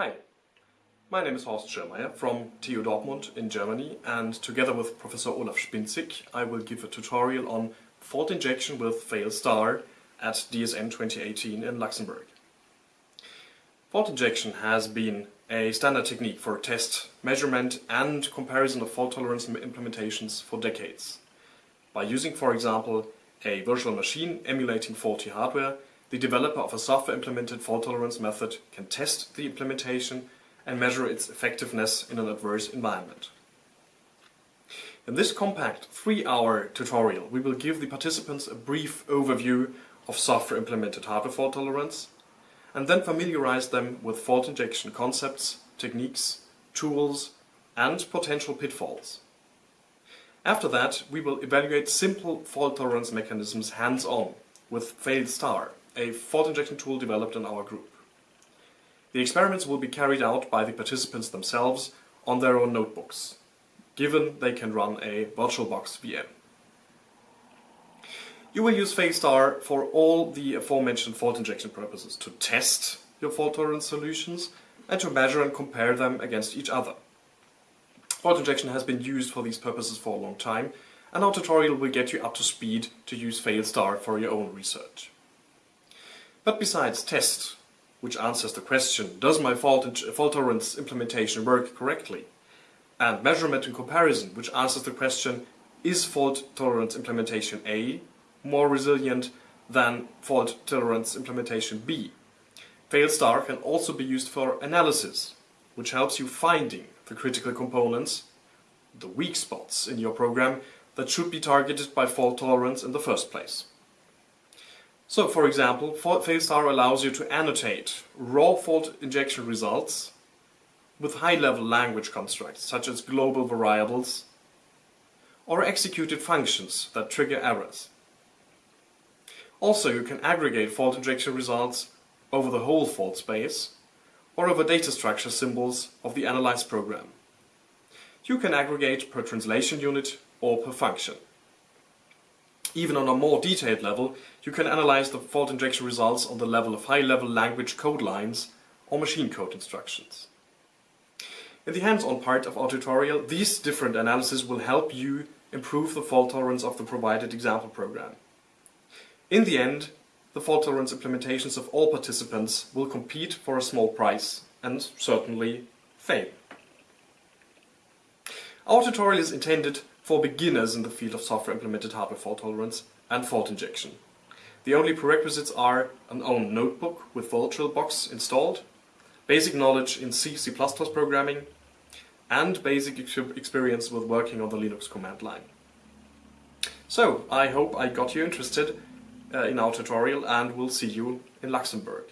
Hi, my name is Horst Schirmeier from TU Dortmund in Germany and together with Professor Olaf Spinczyk I will give a tutorial on fault injection with Failstar at DSN 2018 in Luxembourg. Fault injection has been a standard technique for test, measurement and comparison of fault tolerance implementations for decades. By using, for example, a virtual machine emulating faulty hardware, the developer of a software-implemented fault tolerance method can test the implementation and measure its effectiveness in an adverse environment. In this compact three-hour tutorial we will give the participants a brief overview of software-implemented hardware fault tolerance and then familiarize them with fault injection concepts, techniques, tools and potential pitfalls. After that we will evaluate simple fault tolerance mechanisms hands-on with Failstar, a fault injection tool developed in our group. The experiments will be carried out by the participants themselves on their own notebooks, given they can run a VirtualBox VM. You will use Failstar for all the aforementioned fault injection purposes, to test your fault tolerance solutions and to measure and compare them against each other. Fault injection has been used for these purposes for a long time and our tutorial will get you up to speed to use Failstar for your own research. But besides test, which answers the question, does my fault, fault tolerance implementation work correctly? And measurement and comparison, which answers the question, is fault tolerance implementation A more resilient than fault tolerance implementation B? Failstar can also be used for analysis, which helps you finding the critical components, the weak spots in your program that should be targeted by fault tolerance in the first place. So, for example, Failstar allows you to annotate raw fault injection results with high-level language constructs, such as global variables, or executed functions that trigger errors. Also, you can aggregate fault injection results over the whole fault space, or over data structure symbols of the analyzed program. You can aggregate per translation unit or per function. Even on a more detailed level, you can analyze the fault injection results on the level of high-level language code lines or machine code instructions. In the hands-on part of our tutorial, these different analyses will help you improve the fault tolerance of the provided example program. In the end, the fault tolerance implementations of all participants will compete for a small price and certainly fail. Our tutorial is intended for beginners in the field of software implemented hardware fault tolerance and fault injection. The only prerequisites are an own notebook with VirtualBox installed, basic knowledge in C, C++ programming, and basic experience with working on the Linux command line. So, I hope I got you interested uh, in our tutorial and we'll see you in Luxembourg.